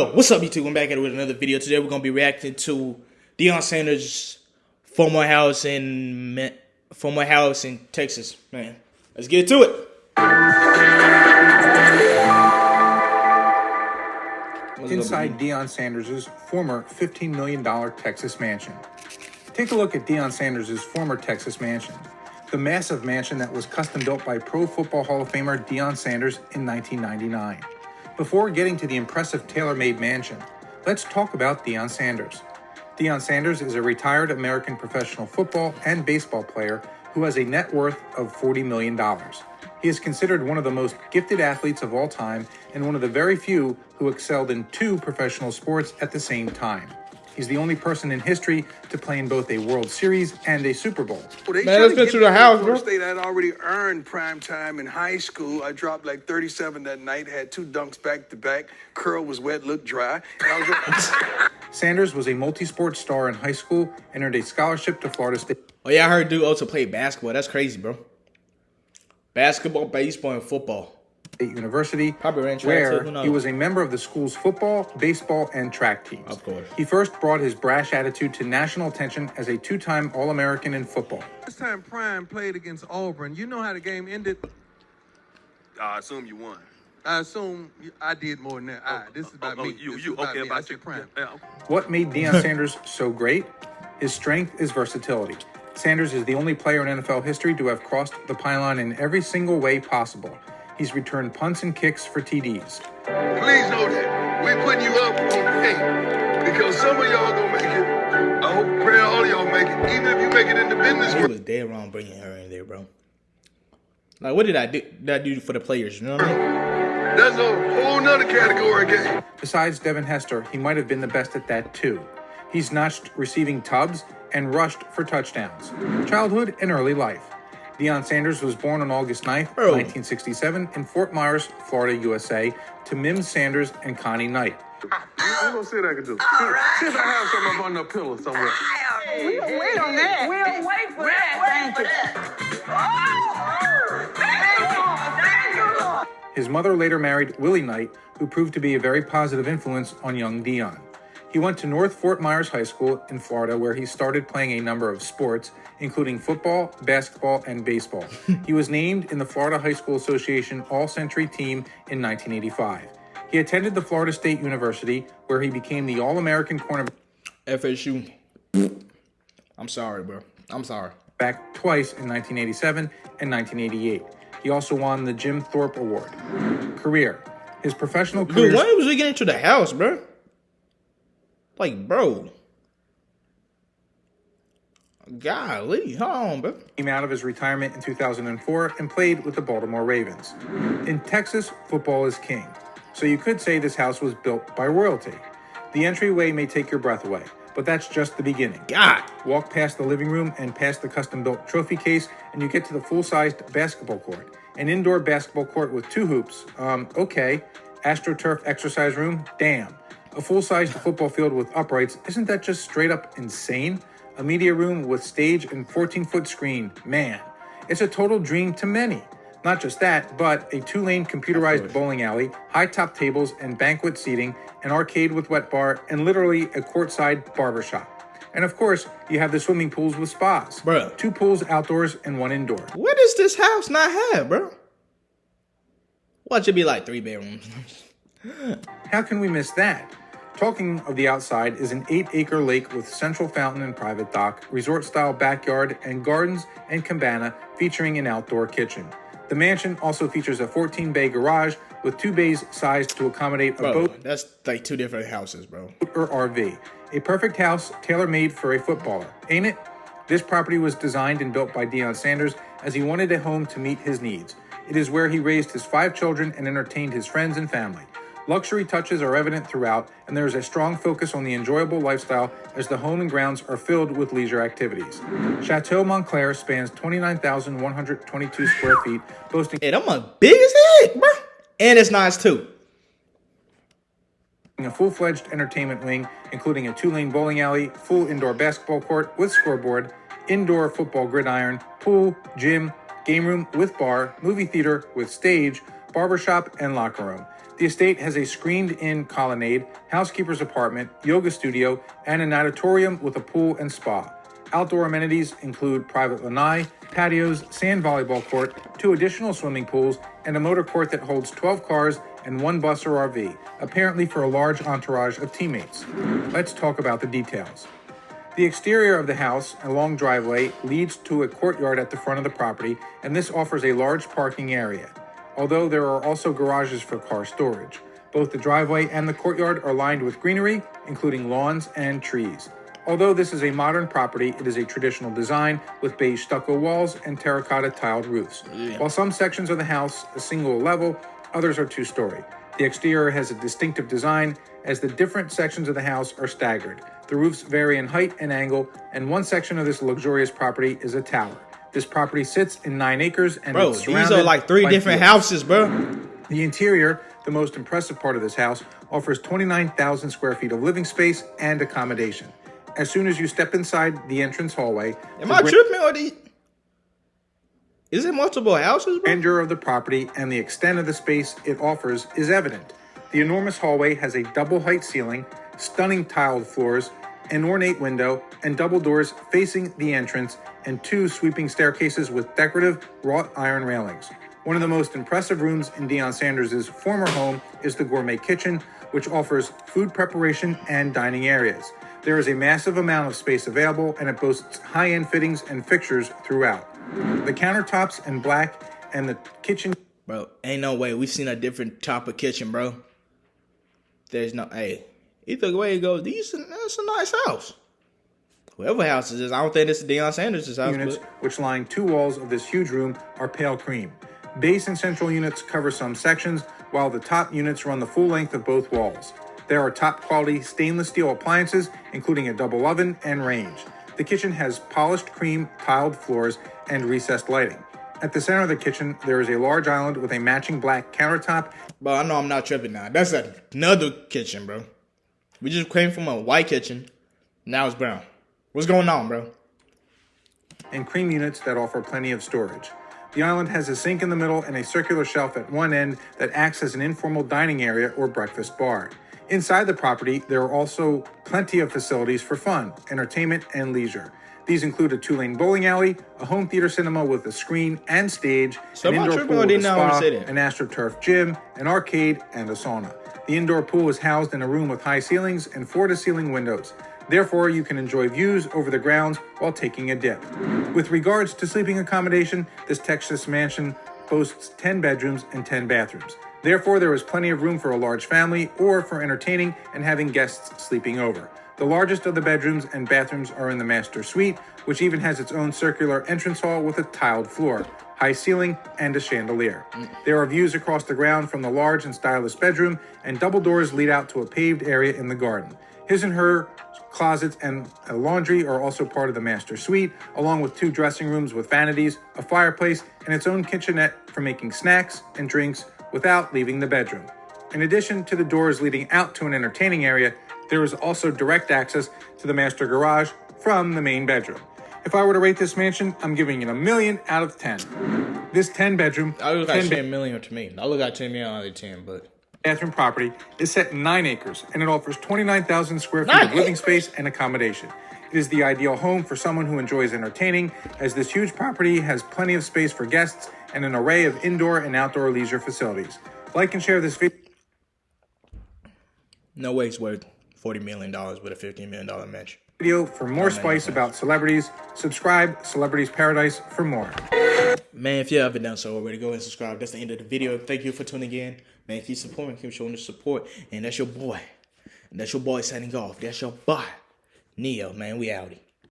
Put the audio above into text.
What's up, YouTube? I'm back at it with another video. Today we're gonna be reacting to Deion Sanders' former house in former house in Texas. Man, let's get to it. Inside Deion Sanders' former $15 million Texas mansion. Take a look at Deion Sanders' former Texas mansion. The massive mansion that was custom built by Pro Football Hall of Famer Deion Sanders in 1999. Before getting to the impressive tailor-made mansion, let's talk about Deion Sanders. Deion Sanders is a retired American professional football and baseball player who has a net worth of $40 million. He is considered one of the most gifted athletes of all time and one of the very few who excelled in two professional sports at the same time. He's the only person in history to play in both a World Series and a Super Bowl. Well, they Man, let's get to the house, bro. State I'd already earned prime time in high school. I dropped like 37 that night, had two dunks back to back. Curl was wet, looked dry. Was Sanders was a multi-sport star in high school and earned a scholarship to Florida State. Oh, yeah, I heard dude also played basketball. That's crazy, bro. Basketball, baseball, and football. State University, where he was a member of the school's football, baseball, and track teams. Of course. He first brought his brash attitude to national attention as a two-time All-American in football. This time Prime played against Auburn. You know how the game ended? I assume you won. I assume I did more than that. I, oh, this is oh, about oh, me. You, this you, about okay, me. about you. Prime. Yeah. What made Deion Sanders so great? His strength is versatility. Sanders is the only player in NFL history to have crossed the pylon in every single way possible. He's returned punts and kicks for TDs. Please know that we're putting you up on paint because some of y'all gonna make it. I hope, pray all y'all make it, even if you make it in the business. It was dead wrong bringing her in there, bro. Like, what did I do? Did I do for the players? You know what I mean? That's a whole nother category game. Besides Devin Hester, he might have been the best at that too. He's notched receiving tubs and rushed for touchdowns. Childhood and early life. Deion Sanders was born on August 9, 1967, in Fort Myers, Florida, USA, to Mims Sanders and Connie Knight. I'm gonna see what I can do. See, see if I have something up on the pillow somewhere. We'll wait on that. We'll wait for that. Thank you. His mother later married Willie Knight, who proved to be a very positive influence on young Deion. He went to North Fort Myers High School in Florida, where he started playing a number of sports, including football, basketball, and baseball. he was named in the Florida High School Association All Century team in 1985. He attended the Florida State University, where he became the All American cornerback. FSU. I'm sorry, bro. I'm sorry. Back twice in 1987 and 1988. He also won the Jim Thorpe Award. Career. His professional career. Dude, why was we getting to the house, bro? Like, bro. Golly, hold on, bro. Came out of his retirement in 2004 and played with the Baltimore Ravens. In Texas, football is king. So you could say this house was built by royalty. The entryway may take your breath away, but that's just the beginning. God. Walk past the living room and past the custom-built trophy case, and you get to the full-sized basketball court. An indoor basketball court with two hoops. Um, okay. AstroTurf exercise room? Damn. A full-sized football field with uprights, isn't that just straight up insane? A media room with stage and 14-foot screen, man. It's a total dream to many. Not just that, but a two-lane computerized bowling alley, high-top tables and banquet seating, an arcade with wet bar, and literally a courtside barbershop. And of course, you have the swimming pools with spas. Bro. Two pools outdoors and one indoor. What does this house not have, bro? What should be like three bedrooms? How can we miss that? Talking of the outside is an 8-acre lake with central fountain and private dock, resort-style backyard, and gardens and cabana featuring an outdoor kitchen. The mansion also features a 14-bay garage with two bays sized to accommodate a bro, boat. That's like two different houses, bro. Or RV. A perfect house tailor-made for a footballer, ain't it? This property was designed and built by Deion Sanders as he wanted a home to meet his needs. It is where he raised his five children and entertained his friends and family. Luxury touches are evident throughout, and there is a strong focus on the enjoyable lifestyle as the home and grounds are filled with leisure activities. Chateau Montclair spans 29,122 square feet, boasting hey, I'm a big as heck, bro. And it's nice too. A full-fledged entertainment wing, including a two-lane bowling alley, full indoor basketball court with scoreboard, indoor football gridiron, pool, gym, game room with bar, movie theater with stage, barbershop, and locker room. The estate has a screened in colonnade, housekeeper's apartment, yoga studio, and an auditorium with a pool and spa. Outdoor amenities include private lanai, patios, sand volleyball court, two additional swimming pools, and a motor court that holds 12 cars and one bus or RV, apparently for a large entourage of teammates. Let's talk about the details. The exterior of the house, a long driveway, leads to a courtyard at the front of the property, and this offers a large parking area, although there are also garages for car storage. Both the driveway and the courtyard are lined with greenery, including lawns and trees. Although this is a modern property, it is a traditional design with beige stucco walls and terracotta tiled roofs. Yeah. While some sections of the house a single level, others are two story. The exterior has a distinctive design as the different sections of the house are staggered. The roofs vary in height and angle, and one section of this luxurious property is a tower. This property sits in nine acres and bro, these are like three different fields. houses, bro. The interior, the most impressive part of this house, offers 29,000 square feet of living space and accommodation as soon as you step inside the entrance hallway. Am I tripping or the? Is it multiple houses? Bro? Grandeur of the property and the extent of the space it offers is evident. The enormous hallway has a double height ceiling, stunning tiled floors, an ornate window, and double doors facing the entrance, and two sweeping staircases with decorative wrought iron railings. One of the most impressive rooms in Deion Sanders' former home is the gourmet kitchen, which offers food preparation and dining areas. There is a massive amount of space available and it boasts high end fittings and fixtures throughout. The countertops in black and the kitchen. Bro, ain't no way. We've seen a different type of kitchen, bro. There's no, hey, either way it goes, these, that's a nice house. Whoever house is, I don't think this is Deion Sanders' house. Units, but... which line two walls of this huge room, are pale cream. Base and central units cover some sections, while the top units run the full length of both walls. There are top quality stainless steel appliances, including a double oven and range. The kitchen has polished cream tiled floors and recessed lighting. At the center of the kitchen, there is a large island with a matching black countertop. Bro, I know I'm not tripping now. That's another kitchen, bro. We just came from a white kitchen. Now it's brown. What's going on, bro? And cream units that offer plenty of storage. The island has a sink in the middle and a circular shelf at one end that acts as an informal dining area or breakfast bar. Inside the property, there are also plenty of facilities for fun, entertainment, and leisure. These include a two-lane bowling alley, a home theater cinema with a screen and stage, so an indoor pool with a spa, an AstroTurf gym, an arcade, and a sauna. The indoor pool is housed in a room with high ceilings and floor-to-ceiling windows. Therefore, you can enjoy views over the grounds while taking a dip. With regards to sleeping accommodation, this Texas mansion boasts 10 bedrooms and 10 bathrooms. Therefore, there is plenty of room for a large family or for entertaining and having guests sleeping over. The largest of the bedrooms and bathrooms are in the master suite, which even has its own circular entrance hall with a tiled floor, high ceiling, and a chandelier. There are views across the ground from the large and stylish bedroom, and double doors lead out to a paved area in the garden. His and her closets and a laundry are also part of the master suite, along with two dressing rooms with vanities, a fireplace, and its own kitchenette for making snacks and drinks without leaving the bedroom. In addition to the doors leading out to an entertaining area, there is also direct access to the master garage from the main bedroom. If I were to rate this mansion, I'm giving it a million out of 10. This 10 bedroom. I look at 10 million to me. I look at 10 million out of 10, but. Bathroom property is set in 9 acres and it offers 29,000 square feet of living space and accommodation. It is the ideal home for someone who enjoys entertaining, as this huge property has plenty of space for guests and an array of indoor and outdoor leisure facilities. Like and share this video. No way it's worth $40 million with a $15 million match. Video for more spice about celebrities. Subscribe, Celebrities Paradise, for more. Man, if you haven't done so already, go ahead and subscribe. That's the end of the video. Thank you for tuning in. Man, keep supporting, keep showing the support. And that's your boy. And that's your boy signing off. That's your boy. Neo, man. We outie.